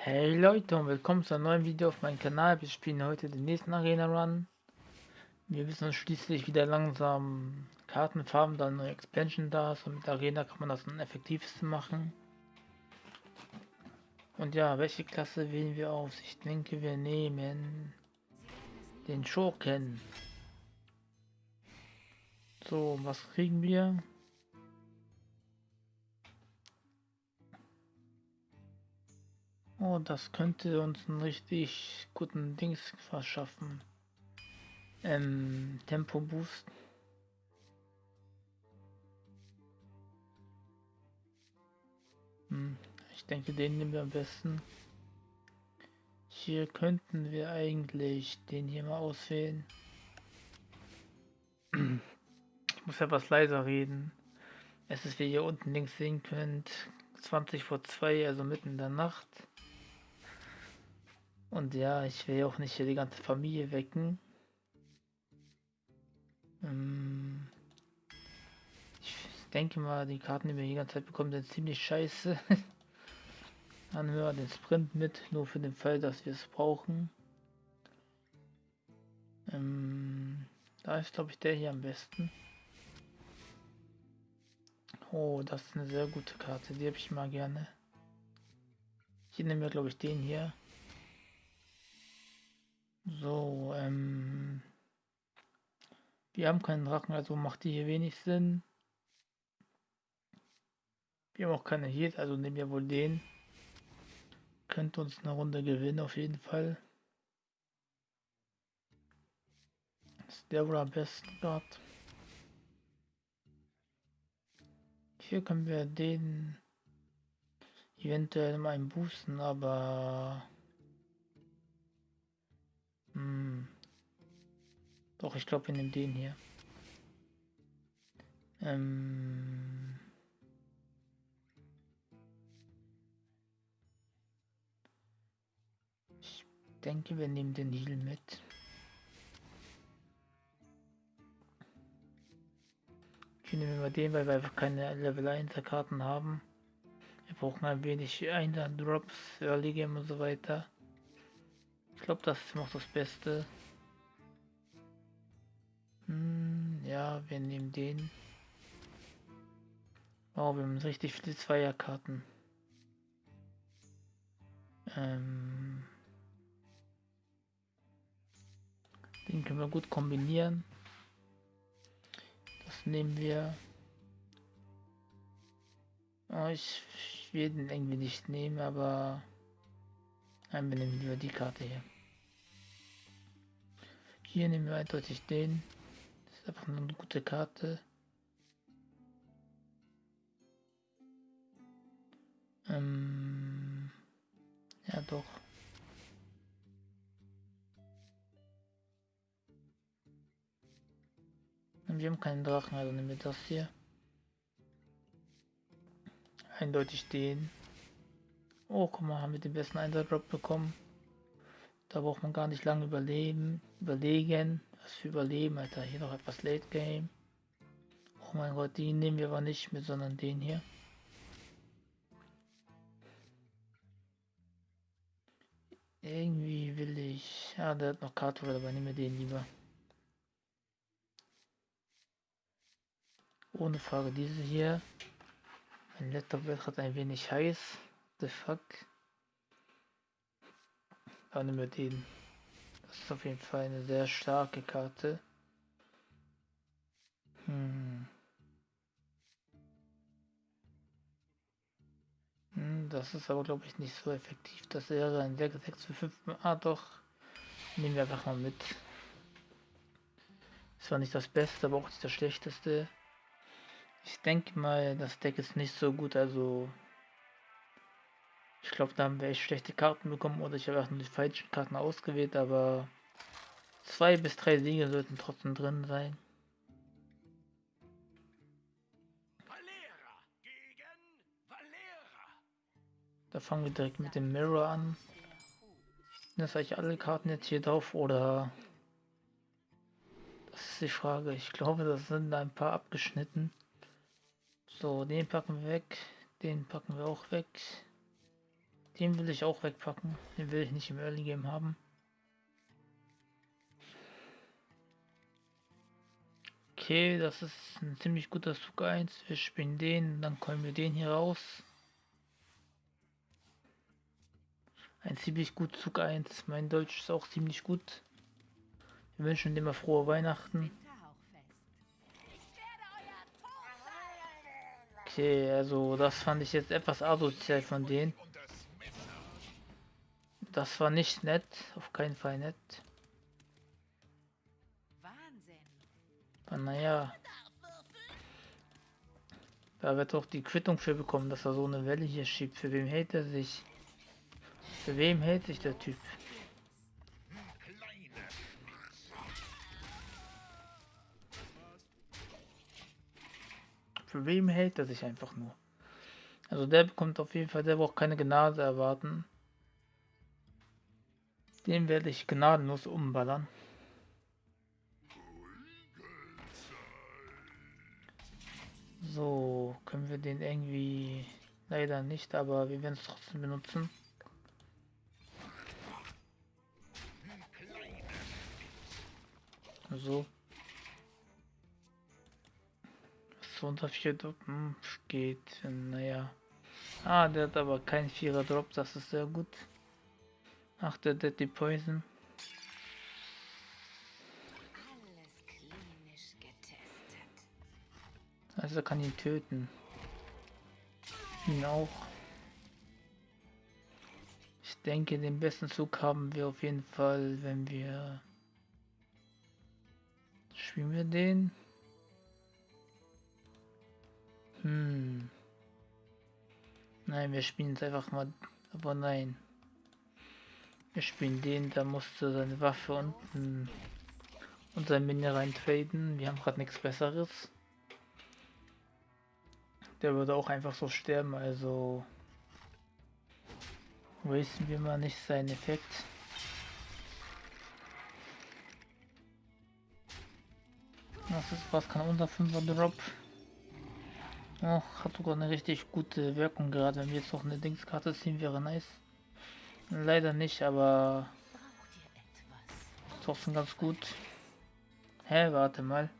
Hey Leute und willkommen zu einem neuen Video auf meinem Kanal. Wir spielen heute den nächsten Arena Run. Wir müssen uns schließlich wieder langsam Karten farben, da eine neue Expansion da ist und mit Arena kann man das am effektivsten machen. Und ja, welche Klasse wählen wir aus? Ich denke wir nehmen den Schurken. So, was kriegen wir? Oh, das könnte uns einen richtig guten Dings verschaffen. Ähm, Tempo Boost. Hm, ich denke, den nehmen wir am besten. Hier könnten wir eigentlich den hier mal auswählen. Ich muss etwas leiser reden. Es ist, wie ihr unten links sehen könnt, 20 vor 2, also mitten in der Nacht. Und ja, ich will auch nicht hier die ganze Familie wecken. Ähm ich denke mal, die Karten, die wir die ganze Zeit bekommen, sind ziemlich scheiße. Dann hören wir den Sprint mit, nur für den Fall, dass wir es brauchen. Ähm da ist, glaube ich, der hier am besten. Oh, das ist eine sehr gute Karte, die habe ich mal gerne. Hier nehmen wir, glaube ich, den hier. So, ähm. Wir haben keinen Drachen, also macht die hier wenig Sinn. Wir haben auch keine Heat, also nehmen wir wohl den. Könnte uns eine Runde gewinnen, auf jeden Fall. Ist der wohl am besten gerade. Hier können wir den eventuell mal boosten, aber hm. Doch, ich glaube, wir nehmen den hier. Ähm. Ich denke, wir nehmen den Heal mit. Ich nehme mal den, weil wir einfach keine Level 1 Karten haben. Wir brauchen ein wenig Einder Drops, Early Game und so weiter. Glaube, das ist noch das Beste. Hm, ja, wir nehmen den. Oh, wir haben richtig viele Zweierkarten. Ähm, den können wir gut kombinieren. Das nehmen wir. Oh, ich, ich will den irgendwie nicht nehmen, aber Nein, wir nehmen lieber die Karte hier. Hier nehmen wir eindeutig den. Das ist einfach eine gute Karte. Ähm, ja doch. Und wir haben keinen Drachen, also nehmen wir das hier. Eindeutig den. Oh, guck mal, haben wir den besten Einsatzdrop bekommen. Da braucht man gar nicht lange überleben, überlegen. Was für Überleben, Alter. Hier noch etwas Late Game. Oh mein Gott, die nehmen wir aber nicht mit, sondern den hier. Irgendwie will ich... Ja, der hat noch Karte, aber nehmen wir den lieber. Ohne Frage diese hier. Mein Laptop wird gerade ein wenig heiß the fuck? Ja, nehmen wir den. Das ist auf jeden Fall eine sehr starke Karte. Hm. Hm, das ist aber glaube ich nicht so effektiv. Das wäre ein 6 für 5. Ah doch. Nehmen wir einfach mal mit. Das war nicht das Beste, aber auch nicht das Schlechteste. Ich denke mal, das Deck ist nicht so gut, also ich glaube, da haben wir echt schlechte Karten bekommen oder ich habe auch nur die falschen Karten ausgewählt, aber zwei bis drei Siege sollten trotzdem drin sein. Da fangen wir direkt mit dem Mirror an. Das ich alle Karten jetzt hier drauf oder das ist die Frage. Ich glaube, das sind ein paar abgeschnitten. So, den packen wir weg. Den packen wir auch weg. Den will ich auch wegpacken. Den will ich nicht im Early Game haben. Okay, das ist ein ziemlich guter Zug 1. Wir spielen den, dann kommen wir den hier raus. Ein ziemlich gut Zug 1. Mein Deutsch ist auch ziemlich gut. Wir wünschen dir mal frohe Weihnachten. Okay, also das fand ich jetzt etwas asozial von denen. Das war nicht nett, auf keinen Fall nett. Aber naja. Da wird doch die Quittung für bekommen, dass er so eine Welle hier schiebt. Für wem hält er sich? Für wem hält sich der Typ? Für wem hält er sich einfach nur? Also der bekommt auf jeden Fall, der braucht keine Gnade erwarten. Den werde ich gnadenlos umballern. So, können wir den irgendwie leider nicht, aber wir werden es trotzdem benutzen. So. So unter 4 Drop hm, geht, naja. Ah, der hat aber kein 4er Drop, das ist sehr gut. Ach, der Deadly Poison. Also kann ihn töten. Ihn auch. Ich denke, den besten Zug haben wir auf jeden Fall, wenn wir... Spielen wir den? Hm. Nein, wir spielen es einfach mal. Aber nein. Wir spielen den, da musste seine Waffe unten und sein Mini rein traden. Wir haben gerade nichts besseres. Der würde auch einfach so sterben, also wasten wir mal nicht seinen Effekt. Das ist was kann unser 5er Drop. Oh, hat sogar eine richtig gute Wirkung gerade. Wenn wir jetzt noch eine Dingskarte ziehen, wäre nice. Leider nicht, aber trotzdem ganz gut. Hä, warte mal.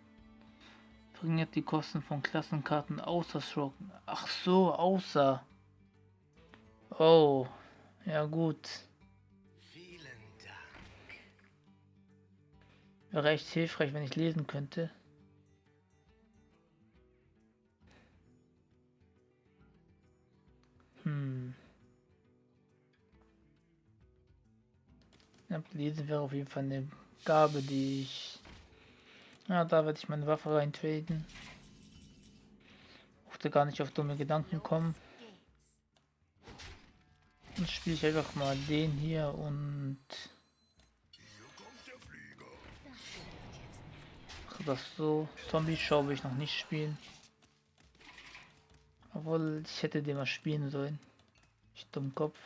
Bringen jetzt die Kosten von Klassenkarten außer Schrocken. Ach so, außer. Oh, ja gut. Wäre echt hilfreich, wenn ich lesen könnte. Hm. Ja, lesen wäre auf jeden Fall eine Gabe, die ich... Ja, da werde ich meine Waffe rein traden. Mochte gar nicht auf dumme Gedanken kommen. Dann spiele ich einfach mal den hier und... Mache das so. Zombie-Show will ich noch nicht spielen. Obwohl, ich hätte den mal spielen sollen. Ich dumm Kopf.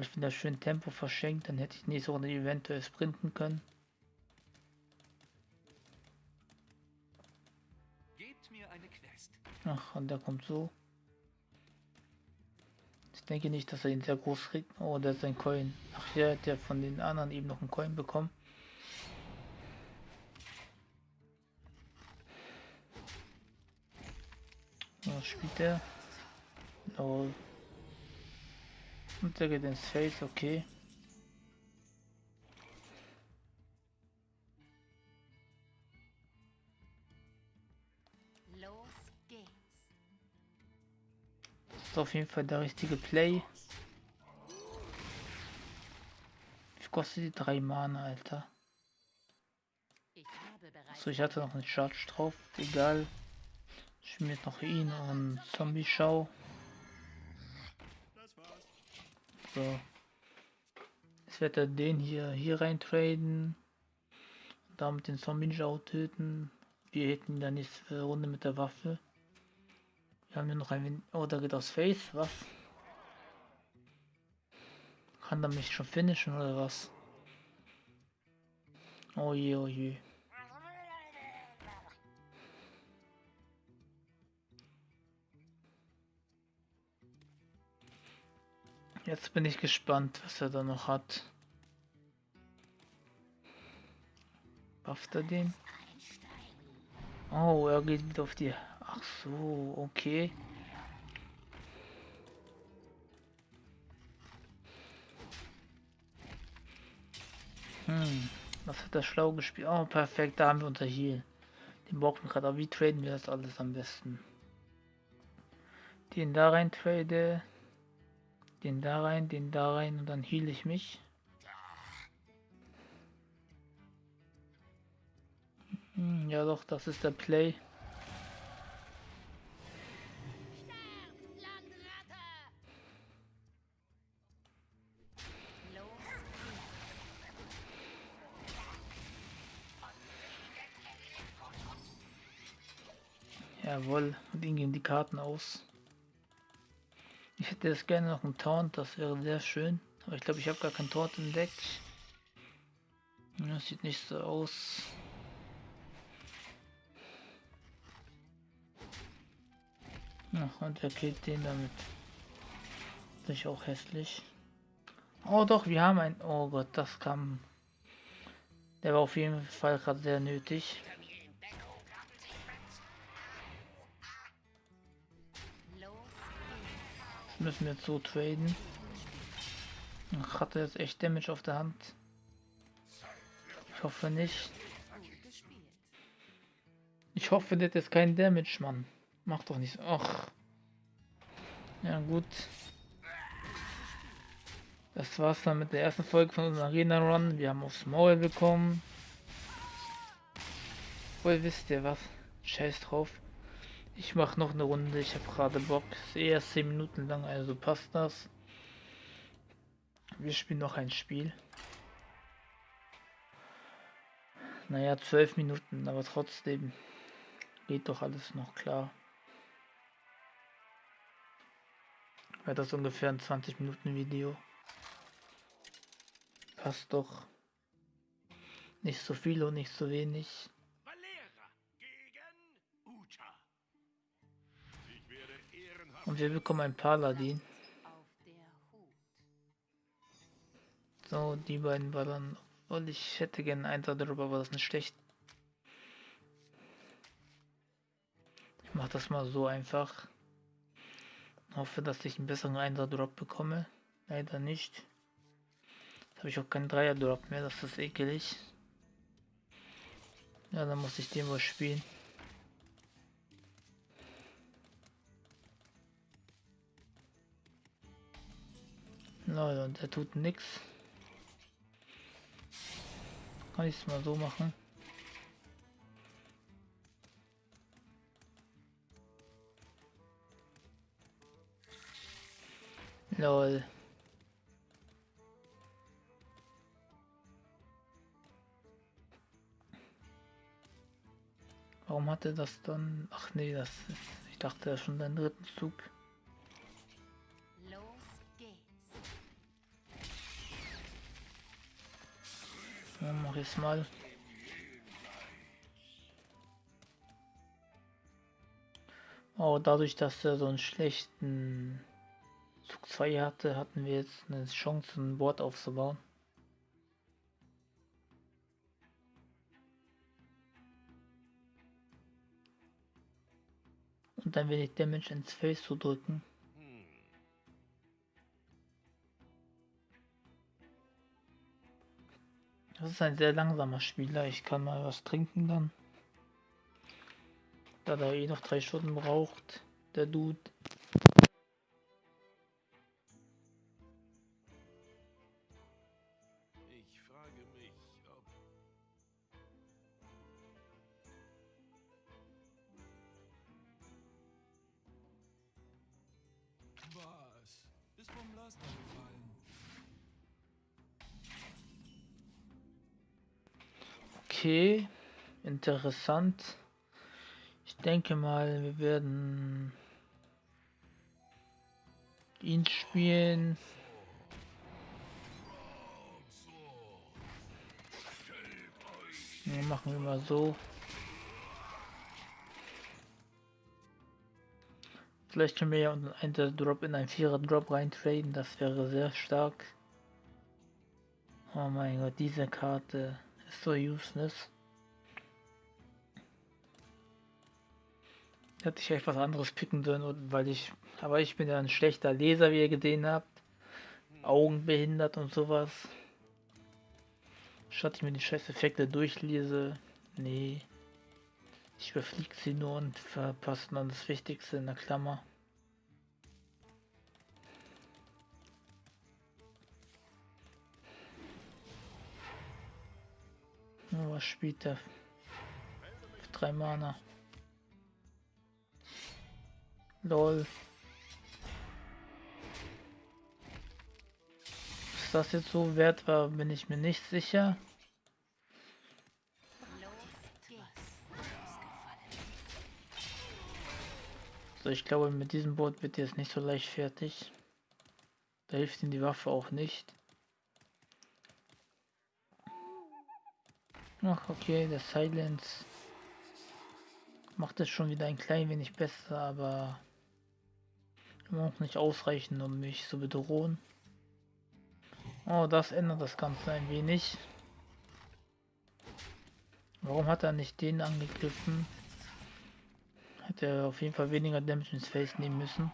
Ich bin da schön Tempo verschenkt, dann hätte ich nächste Runde eventuell sprinten können. Ach, und der kommt so. Ich denke nicht, dass er ihn sehr groß kriegt. Oh, der ist ein Coin. Ach ja, der von den anderen eben noch einen Coin bekommen. Was spielt der? Oh. Der geht ins Face, okay. Los geht's. Das ist auf jeden Fall der richtige Play. Wie kostet die drei Mana, Alter? Ich So, ich hatte noch einen Charge drauf. Egal. Ich jetzt noch ihn und Zombie-Schau. So. Jetzt wird er den hier hier rein traden. Damit den Zombie-Schau töten. Wir hätten dann nächste Runde mit der Waffe. Wir haben ja noch ein. Oh, da geht aufs Face. Was? Kann er mich schon finishen oder was? Oh je, oh je. Jetzt bin ich gespannt, was er da noch hat. Bufft er den? Oh, er geht wieder auf die... Ach so, okay. Hm, was hat er schlau gespielt? Oh, perfekt, da haben wir unser Heal. Den brauchen wir gerade. Aber wie traden wir das alles am besten? Den da rein trade. Den da rein, den da rein und dann heal ich mich. Hm, ja doch, das ist der Play. Jawohl, und ihm gehen die Karten aus. Ich hätte jetzt gerne noch einen Taunt, das wäre sehr schön. Aber ich glaube, ich habe gar keinen Taunt im. Das sieht nicht so aus. Ja, und er killt den damit. Das ist auch hässlich. Oh doch, wir haben ein... Oh Gott, das kam... Der war auf jeden Fall gerade sehr nötig. Müssen wir jetzt so traden. Ach, hat er jetzt echt Damage auf der Hand? Ich hoffe nicht. Ich hoffe, hat jetzt kein Damage, Mann. Macht doch nicht. Ach. Ja, gut. Das war's dann mit der ersten Folge von unserem Arena Run. Wir haben aufs Maul bekommen. Wohl wisst ihr was? Scheiß drauf. Ich mache noch eine Runde, ich habe gerade Bock. Ist eher 10 Minuten lang, also passt das. Wir spielen noch ein Spiel. Naja, 12 Minuten, aber trotzdem geht doch alles noch klar. Wäre das ungefähr ein 20 Minuten Video. Passt doch. Nicht so viel und nicht so wenig. Und wir bekommen ein Paladin. So, die beiden ballern. Und ich hätte gerne einen darüber, aber das ist nicht schlecht. Ich mache das mal so einfach. Hoffe, dass ich einen besseren Einser-Drop bekomme. Leider nicht. Jetzt habe ich auch keinen Dreier-Drop mehr, das ist ekelig. Ja, dann muss ich den wohl spielen. Leute, und er tut nichts. Kann ich es mal so machen? Lol. Warum hat er das dann? Ach nee, das ist. Ich dachte ja schon dein dritten Zug. Ja, mach ich mal. Oh, dadurch, dass er so einen schlechten Zug 2 hatte, hatten wir jetzt eine Chance, ein Board aufzubauen. Und dann wenig Damage ins Face zu drücken. Das ist ein sehr langsamer Spieler. Ich kann mal was trinken dann. Da er eh noch drei Stunden braucht, der Dude. Was? Ist vom Laster Okay, interessant. Ich denke mal, wir werden ihn spielen. Ja, machen wir mal so. Vielleicht können wir ja einen Drop in einen Vierer Drop reintraden, das wäre sehr stark. Oh mein Gott, diese Karte so useless. Hätte ich echt was anderes picken sollen, weil ich, aber ich bin ja ein schlechter Leser, wie ihr gesehen habt. Augenbehindert und sowas. Statt ich mir die scheiß Effekte durchlese. Nee. Ich überfliege sie nur und verpasse dann das Wichtigste in der Klammer. Oh, was spielt der? Für drei Mana. Lol. Ist das jetzt so wert war, bin ich mir nicht sicher. So, ich glaube, mit diesem Boot wird jetzt nicht so leicht fertig. Da hilft ihm die Waffe auch nicht. Ach, okay, der Silence macht es schon wieder ein klein wenig besser, aber auch nicht ausreichend, um mich zu bedrohen. Oh, das ändert das Ganze ein wenig. Warum hat er nicht den angegriffen? Hätte er auf jeden Fall weniger Damage ins Face nehmen müssen.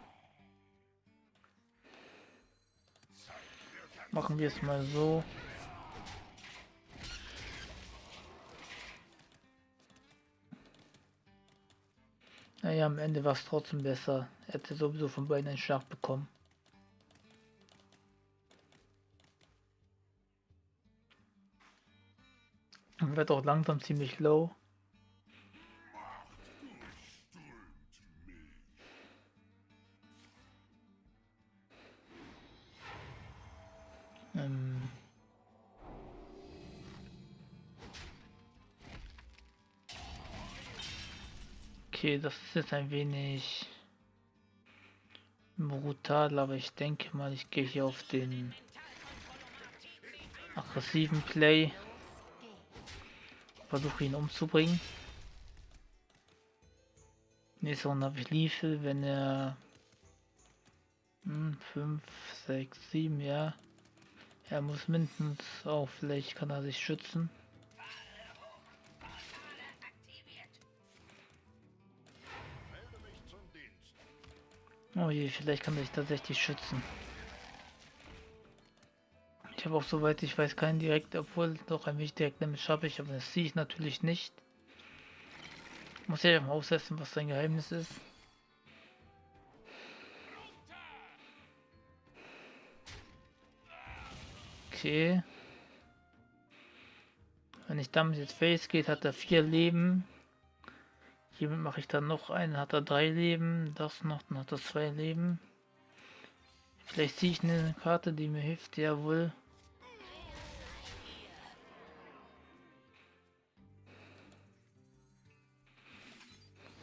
Machen wir es mal so. Naja, am Ende war es trotzdem besser. Er hätte sowieso von beiden einen Schlag bekommen. Und wird auch langsam ziemlich low. Okay, das ist jetzt ein wenig brutal, aber ich denke mal, ich gehe hier auf den aggressiven Play. Versuche ihn umzubringen. Nächste Runde habe ich Liefel, wenn er 5, 6, 7, ja. Er muss mindestens auch, vielleicht kann er sich schützen. Oh je, vielleicht kann sich tatsächlich schützen. Ich habe auch soweit ich weiß keinen direkt, obwohl doch ein wenig direkt Damage habe ich, aber das sehe ich natürlich nicht. Muss ja mal aussetzen, was sein Geheimnis ist. Okay. Wenn ich damit jetzt Face geht, hat er vier Leben. Hiermit mache ich dann noch einen, hat er drei Leben. Das noch, dann hat er zwei Leben. Vielleicht ziehe ich eine Karte, die mir hilft, jawohl.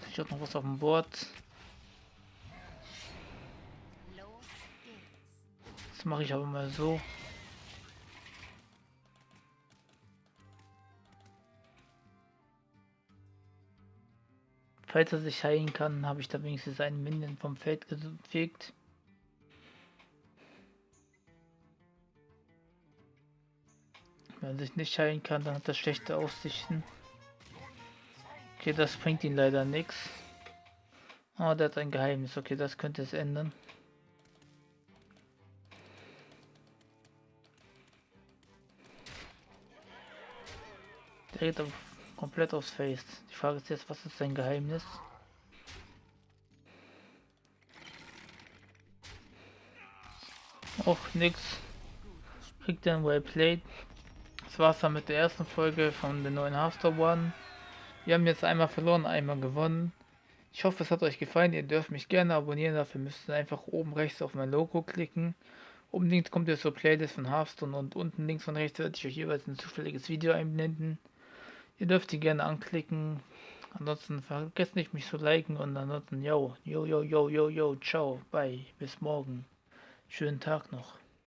Ich habe noch was auf dem Board. Das mache ich aber mal so. Falls er sich heilen kann, habe ich da wenigstens einen Minion vom Feld gefegt. Wenn er sich nicht heilen kann, dann hat er schlechte Aussichten. Okay, das bringt ihn leider nichts. Oh, der hat ein Geheimnis. Okay, das könnte es ändern. Der geht auf komplett aufs Face. Die Frage ist jetzt, was ist sein Geheimnis? Och, nix. Kriegt ein Well Played. Das war's dann mit der ersten Folge von der neuen Hearthstone One. Wir haben jetzt einmal verloren, einmal gewonnen. Ich hoffe, es hat euch gefallen. Ihr dürft mich gerne abonnieren. Dafür müsst ihr einfach oben rechts auf mein Logo klicken. Oben links kommt ihr zur Playlist von Hearthstone und unten links und rechts werde ich euch jeweils ein zufälliges Video einblenden. Ihr dürft die gerne anklicken. Ansonsten vergesst nicht mich zu liken und ansonsten yo, yo, yo, yo, yo, yo, ciao, bye, bis morgen. Schönen Tag noch.